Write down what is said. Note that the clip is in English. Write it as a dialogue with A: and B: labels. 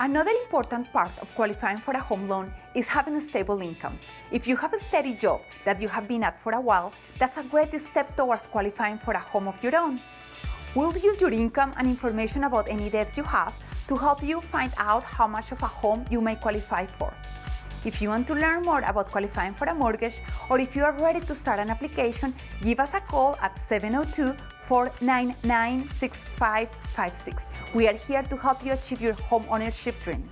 A: Another important part of qualifying for a home loan is having a stable income. If you have a steady job that you have been at for a while, that's a great step towards qualifying for a home of your own. We'll use your income and information about any debts you have to help you find out how much of a home you may qualify for. If you want to learn more about qualifying for a mortgage or if you are ready to start an application, give us a call at 702 499 6556. We are here to help you achieve your home ownership dream.